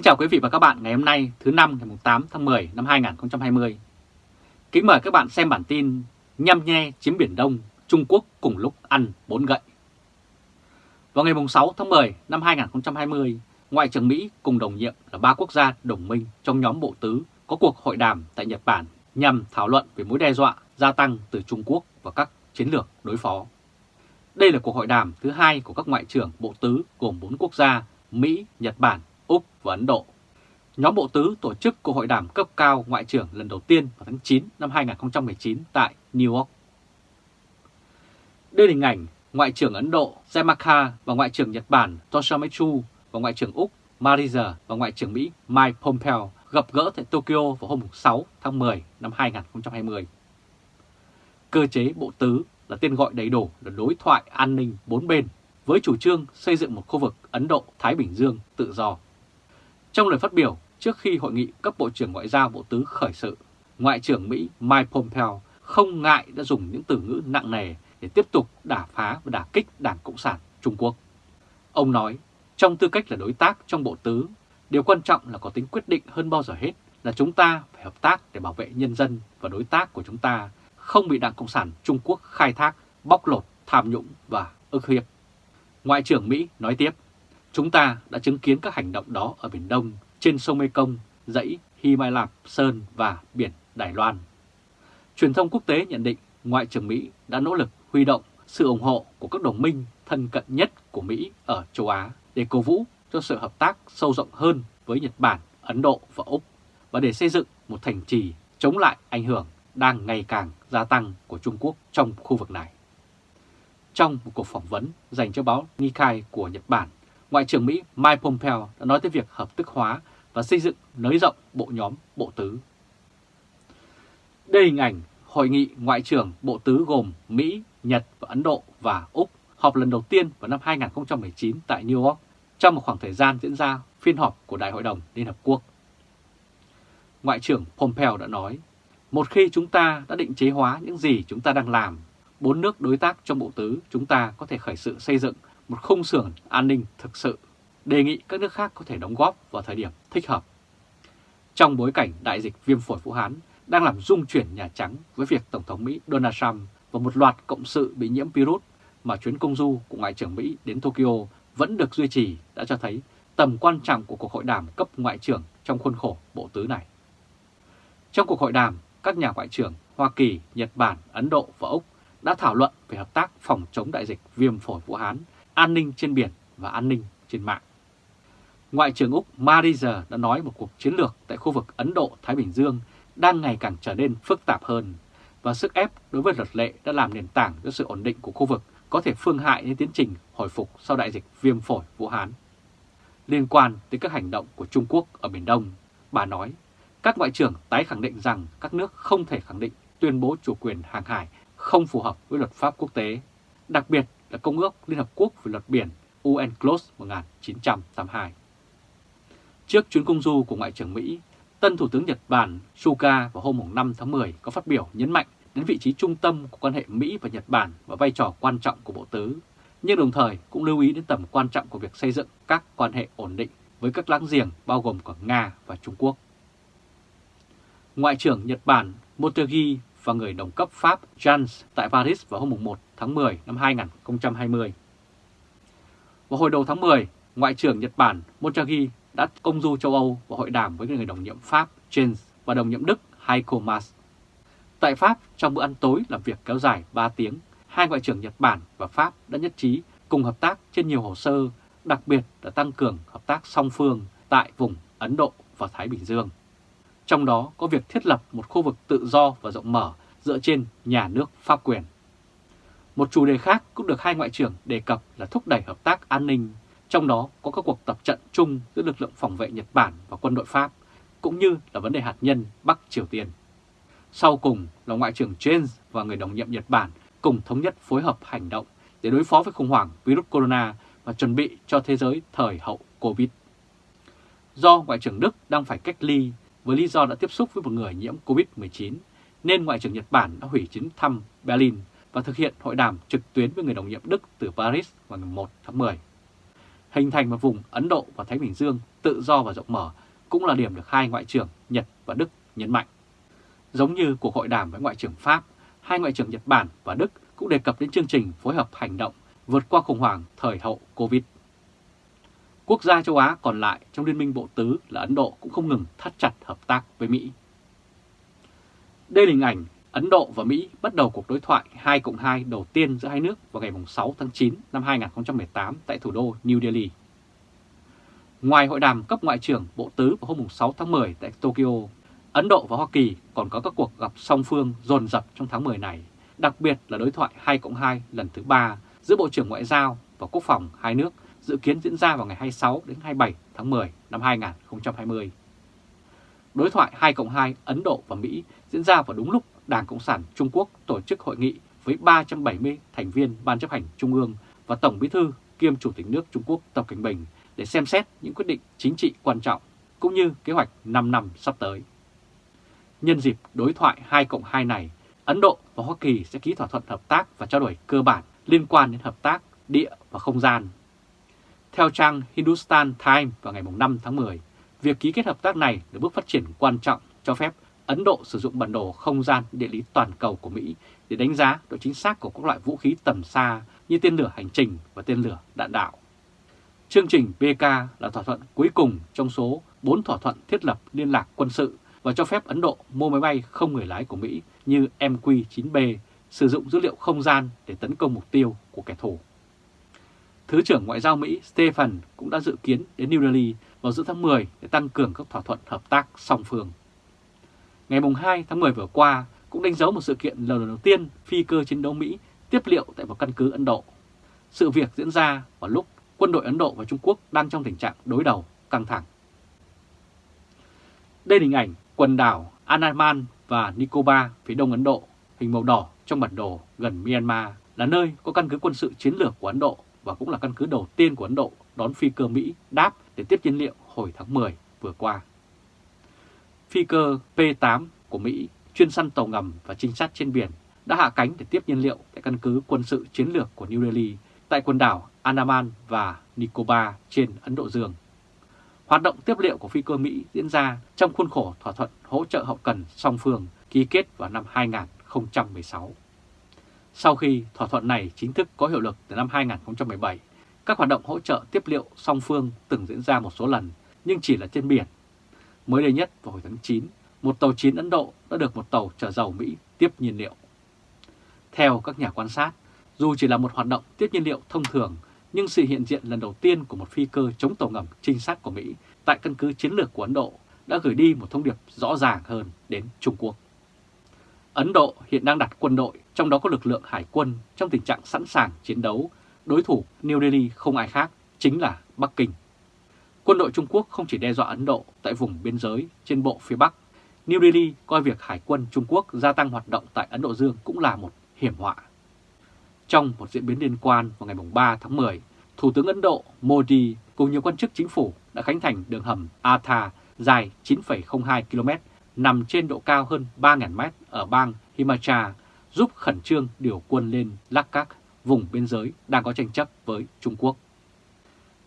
Kính chào quý vị và các bạn ngày hôm nay thứ năm ngày 8 tháng 10 năm 2020. Kính mời các bạn xem bản tin Nhăm nhe chiếm Biển Đông, Trung Quốc cùng lúc ăn bốn gậy. Vào ngày 6 tháng 10 năm 2020, Ngoại trưởng Mỹ cùng đồng nhiệm là ba quốc gia đồng minh trong nhóm Bộ Tứ có cuộc hội đàm tại Nhật Bản nhằm thảo luận về mối đe dọa gia tăng từ Trung Quốc và các chiến lược đối phó. Đây là cuộc hội đàm thứ hai của các ngoại trưởng Bộ Tứ gồm 4 quốc gia Mỹ, Nhật Bản, Úc và Ấn Độ. Nhóm Bộ Tứ tổ chức cuộc hội đàm cấp cao ngoại trưởng lần đầu tiên vào tháng 9 năm 2019 tại New York. Đưa hình ảnh Ngoại trưởng Ấn Độ Jamakha và Ngoại trưởng Nhật Bản Toshimitsu và Ngoại trưởng Úc Mariza và Ngoại trưởng Mỹ Mike Pompeo gặp gỡ tại Tokyo vào hôm 6 tháng 10 năm 2020. Cơ chế Bộ Tứ là tên gọi đầy đủ là đối thoại an ninh bốn bên với chủ trương xây dựng một khu vực Ấn Độ-Thái Bình Dương tự do. Trong lời phát biểu trước khi hội nghị cấp Bộ trưởng Ngoại giao Bộ Tứ khởi sự, Ngoại trưởng Mỹ Mike Pompeo không ngại đã dùng những từ ngữ nặng nề để tiếp tục đả phá và đả kích Đảng Cộng sản Trung Quốc. Ông nói, trong tư cách là đối tác trong Bộ Tứ, điều quan trọng là có tính quyết định hơn bao giờ hết là chúng ta phải hợp tác để bảo vệ nhân dân và đối tác của chúng ta không bị Đảng Cộng sản Trung Quốc khai thác, bóc lột, tham nhũng và ức hiếp. Ngoại trưởng Mỹ nói tiếp, chúng ta đã chứng kiến các hành động đó ở Biển Đông, trên sông Mekong, dãy Himalap, Sơn và biển Đài Loan. Truyền thông quốc tế nhận định Ngoại trưởng Mỹ đã nỗ lực huy động sự ủng hộ của các đồng minh thân cận nhất của Mỹ ở châu Á để cổ vũ cho sự hợp tác sâu rộng hơn với Nhật Bản, Ấn Độ và Úc và để xây dựng một thành trì chống lại ảnh hưởng đang ngày càng gia tăng của Trung Quốc trong khu vực này. Trong một cuộc phỏng vấn dành cho báo Nikkei của Nhật Bản, Ngoại trưởng Mỹ Mike Pompeo đã nói tới việc hợp thức hóa và xây dựng nới rộng bộ nhóm Bộ Tứ. Đây hình ảnh Hội nghị Ngoại trưởng Bộ Tứ gồm Mỹ, Nhật và Ấn Độ và Úc họp lần đầu tiên vào năm 2019 tại New York trong một khoảng thời gian diễn ra phiên họp của Đại hội đồng Liên Hợp Quốc. Ngoại trưởng Pompeo đã nói, một khi chúng ta đã định chế hóa những gì chúng ta đang làm, bốn nước đối tác trong Bộ Tứ chúng ta có thể khởi sự xây dựng một khung sườn an ninh thực sự, đề nghị các nước khác có thể đóng góp vào thời điểm thích hợp. Trong bối cảnh đại dịch viêm phổi Vũ Hán đang làm rung chuyển Nhà Trắng với việc Tổng thống Mỹ Donald Trump và một loạt cộng sự bị nhiễm virus mà chuyến công du của Ngoại trưởng Mỹ đến Tokyo vẫn được duy trì đã cho thấy tầm quan trọng của cuộc hội đàm cấp ngoại trưởng trong khuôn khổ bộ tứ này. Trong cuộc hội đàm, các nhà ngoại trưởng Hoa Kỳ, Nhật Bản, Ấn Độ và Úc đã thảo luận về hợp tác phòng chống đại dịch viêm phổi Vũ Hán, an ninh trên biển và an ninh trên mạng. Ngoại trưởng Úc Mariza đã nói một cuộc chiến lược tại khu vực Ấn Độ-Thái Bình Dương đang ngày càng trở nên phức tạp hơn và sức ép đối với luật lệ đã làm nền tảng cho sự ổn định của khu vực có thể phương hại đến tiến trình hồi phục sau đại dịch viêm phổi Vũ Hán. Liên quan tới các hành động của Trung Quốc ở Biển Đông, bà nói các ngoại trưởng tái khẳng định rằng các nước không thể khẳng định tuyên bố chủ quyền hàng hải không phù hợp với luật pháp quốc tế, đặc biệt là Công ước Liên Hợp Quốc về luật biển UNCLOS 1982. Trước chuyến công du của Ngoại trưởng Mỹ, tân Thủ tướng Nhật Bản Suga vào hôm 5 tháng 10 có phát biểu nhấn mạnh đến vị trí trung tâm của quan hệ Mỹ và Nhật Bản và vai trò quan trọng của Bộ Tứ, nhưng đồng thời cũng lưu ý đến tầm quan trọng của việc xây dựng các quan hệ ổn định với các láng giềng bao gồm cả Nga và Trung Quốc. Ngoại trưởng Nhật Bản Motegi và người đồng cấp Pháp Jans tại Paris vào hôm 1 tháng 10 năm 2020. Vào hồi đầu tháng 10, Ngoại trưởng Nhật Bản Motegi đã công du châu Âu và hội đàm với người đồng nhiệm Pháp Jens và đồng nhiệm Đức Heiko Maas. Tại Pháp, trong bữa ăn tối làm việc kéo dài 3 tiếng, hai ngoại trưởng Nhật Bản và Pháp đã nhất trí cùng hợp tác trên nhiều hồ sơ, đặc biệt là tăng cường hợp tác song phương tại vùng Ấn Độ và Thái Bình Dương. Trong đó có việc thiết lập một khu vực tự do và rộng mở dựa trên nhà nước pháp quyền. Một chủ đề khác cũng được hai ngoại trưởng đề cập là thúc đẩy hợp tác an ninh, trong đó có các cuộc tập trận chung giữa lực lượng phòng vệ Nhật Bản và quân đội Pháp, cũng như là vấn đề hạt nhân Bắc Triều Tiên. Sau cùng là Ngoại trưởng James và người đồng nhiệm Nhật Bản cùng thống nhất phối hợp hành động để đối phó với khủng hoảng virus corona và chuẩn bị cho thế giới thời hậu Covid. Do Ngoại trưởng Đức đang phải cách ly với lý do đã tiếp xúc với một người nhiễm Covid-19, nên Ngoại trưởng Nhật Bản đã hủy chuyến thăm Berlin và thực hiện hội đàm trực tuyến với người đồng nhiệm Đức từ Paris vào ngày 1 tháng 10. hình thành một vùng Ấn Độ và Thái Bình Dương tự do và rộng mở cũng là điểm được hai ngoại trưởng Nhật và Đức nhấn mạnh. Giống như cuộc hội đàm với ngoại trưởng Pháp, hai ngoại trưởng Nhật Bản và Đức cũng đề cập đến chương trình phối hợp hành động vượt qua khủng hoảng thời hậu Covid. Quốc gia châu Á còn lại trong Liên minh Bộ Tứ là Ấn Độ cũng không ngừng thắt chặt hợp tác với Mỹ. Đây là hình ảnh Ấn Độ và Mỹ bắt đầu cuộc đối thoại 2 cộng 2 đầu tiên giữa hai nước vào ngày 6 tháng 9 năm 2018 tại thủ đô New Delhi. Ngoài hội đàm cấp ngoại trưởng Bộ Tứ vào hôm 6 tháng 10 tại Tokyo, Ấn Độ và Hoa Kỳ còn có các cuộc gặp song phương dồn dập trong tháng 10 này, đặc biệt là đối thoại 2 cộng 2 lần thứ 3 giữa Bộ trưởng Ngoại giao và Quốc phòng hai nước dự kiến diễn ra vào ngày 26 đến 27 tháng 10 năm 2020. Đối thoại 2 cộng 2 Ấn Độ và Mỹ diễn ra vào đúng lúc Đảng Cộng sản Trung Quốc tổ chức hội nghị với 370 thành viên Ban chấp hành Trung ương và Tổng bí thư kiêm Chủ tịch nước Trung Quốc Tập Cảnh Bình để xem xét những quyết định chính trị quan trọng cũng như kế hoạch 5 năm sắp tới. Nhân dịp đối thoại 2 cộng 2 này, Ấn Độ và Hoa Kỳ sẽ ký thỏa thuận hợp tác và trao đổi cơ bản liên quan đến hợp tác địa và không gian. Theo trang Hindustan Times vào ngày 5 tháng 10, việc ký kết hợp tác này là bước phát triển quan trọng cho phép Ấn Độ sử dụng bản đồ không gian địa lý toàn cầu của Mỹ để đánh giá độ chính xác của các loại vũ khí tầm xa như tên lửa hành trình và tên lửa đạn đạo. Chương trình BK là thỏa thuận cuối cùng trong số 4 thỏa thuận thiết lập liên lạc quân sự và cho phép Ấn Độ mua máy bay không người lái của Mỹ như MQ-9B sử dụng dữ liệu không gian để tấn công mục tiêu của kẻ thù. Thứ trưởng Ngoại giao Mỹ Stephen cũng đã dự kiến đến New Delhi vào giữa tháng 10 để tăng cường các thỏa thuận hợp tác song phương. Ngày 2 tháng 10 vừa qua cũng đánh dấu một sự kiện lần đầu tiên phi cơ chiến đấu Mỹ tiếp liệu tại một căn cứ Ấn Độ. Sự việc diễn ra vào lúc quân đội Ấn Độ và Trung Quốc đang trong tình trạng đối đầu căng thẳng. Đây là hình ảnh quần đảo Andaman và Nicobar phía đông Ấn Độ, hình màu đỏ trong bản đồ gần Myanmar, là nơi có căn cứ quân sự chiến lược của Ấn Độ và cũng là căn cứ đầu tiên của Ấn Độ đón phi cơ Mỹ đáp để tiếp nhiên liệu hồi tháng 10 vừa qua. Phi cơ P-8 của Mỹ chuyên săn tàu ngầm và trinh sát trên biển đã hạ cánh để tiếp nhiên liệu tại căn cứ quân sự chiến lược của New Delhi tại quần đảo Andaman và Nicobar trên Ấn Độ Dương. Hoạt động tiếp liệu của phi cơ Mỹ diễn ra trong khuôn khổ thỏa thuận hỗ trợ hậu cần song phương ký kết vào năm 2016. Sau khi thỏa thuận này chính thức có hiệu lực từ năm 2017, các hoạt động hỗ trợ tiếp liệu song phương từng diễn ra một số lần nhưng chỉ là trên biển. Mới đây nhất vào hồi tháng 9, một tàu chiến Ấn Độ đã được một tàu chở dầu Mỹ tiếp nhiên liệu. Theo các nhà quan sát, dù chỉ là một hoạt động tiếp nhiên liệu thông thường, nhưng sự hiện diện lần đầu tiên của một phi cơ chống tàu ngầm trinh sát của Mỹ tại căn cứ chiến lược của Ấn Độ đã gửi đi một thông điệp rõ ràng hơn đến Trung Quốc. Ấn Độ hiện đang đặt quân đội, trong đó có lực lượng hải quân, trong tình trạng sẵn sàng chiến đấu. Đối thủ New Delhi không ai khác, chính là Bắc Kinh. Quân đội Trung Quốc không chỉ đe dọa Ấn Độ tại vùng biên giới trên bộ phía Bắc. New Delhi coi việc Hải quân Trung Quốc gia tăng hoạt động tại Ấn Độ Dương cũng là một hiểm họa. Trong một diễn biến liên quan vào ngày 3 tháng 10, Thủ tướng Ấn Độ Modi cùng nhiều quan chức chính phủ đã khánh thành đường hầm Atha dài 9,02 km nằm trên độ cao hơn 3.000 m ở bang Himachal giúp khẩn trương điều quân lên Lakak, vùng biên giới đang có tranh chấp với Trung Quốc.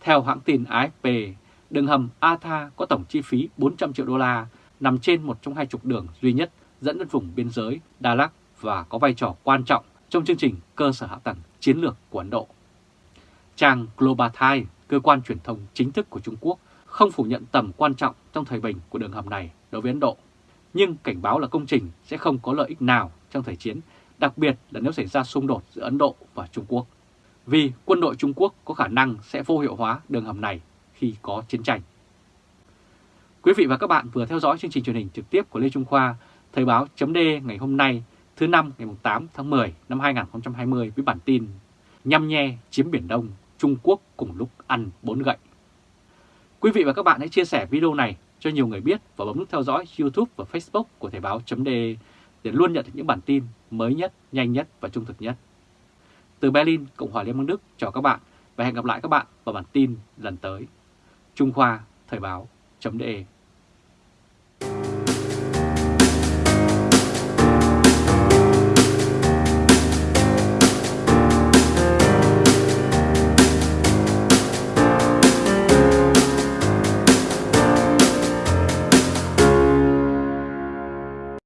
Theo hãng tin AFP, đường hầm Atha có tổng chi phí 400 triệu đô la, nằm trên một trong hai trục đường duy nhất dẫn đến vùng biên giới Đà Lạt và có vai trò quan trọng trong chương trình cơ sở hạ tầng chiến lược của Ấn Độ. Trang Global Times, cơ quan truyền thông chính thức của Trung Quốc, không phủ nhận tầm quan trọng trong thời bình của đường hầm này đối với Ấn Độ, nhưng cảnh báo là công trình sẽ không có lợi ích nào trong thời chiến, đặc biệt là nếu xảy ra xung đột giữa Ấn Độ và Trung Quốc. Vì quân đội Trung Quốc có khả năng sẽ vô hiệu hóa đường hầm này khi có chiến tranh. Quý vị và các bạn vừa theo dõi chương trình truyền hình trực tiếp của Lê Trung Khoa, Thời báo chấm ngày hôm nay thứ năm ngày 8 tháng 10 năm 2020 với bản tin Nhăm nhe chiếm Biển Đông, Trung Quốc cùng lúc ăn bốn gậy. Quý vị và các bạn hãy chia sẻ video này cho nhiều người biết và bấm nút theo dõi YouTube và Facebook của Thời báo chấm để luôn nhận được những bản tin mới nhất, nhanh nhất và trung thực nhất. Từ Berlin, Cộng hòa Liên bang Đức chào các bạn và hẹn gặp lại các bạn vào bản tin lần tới. Trung Khoa Thời báo.de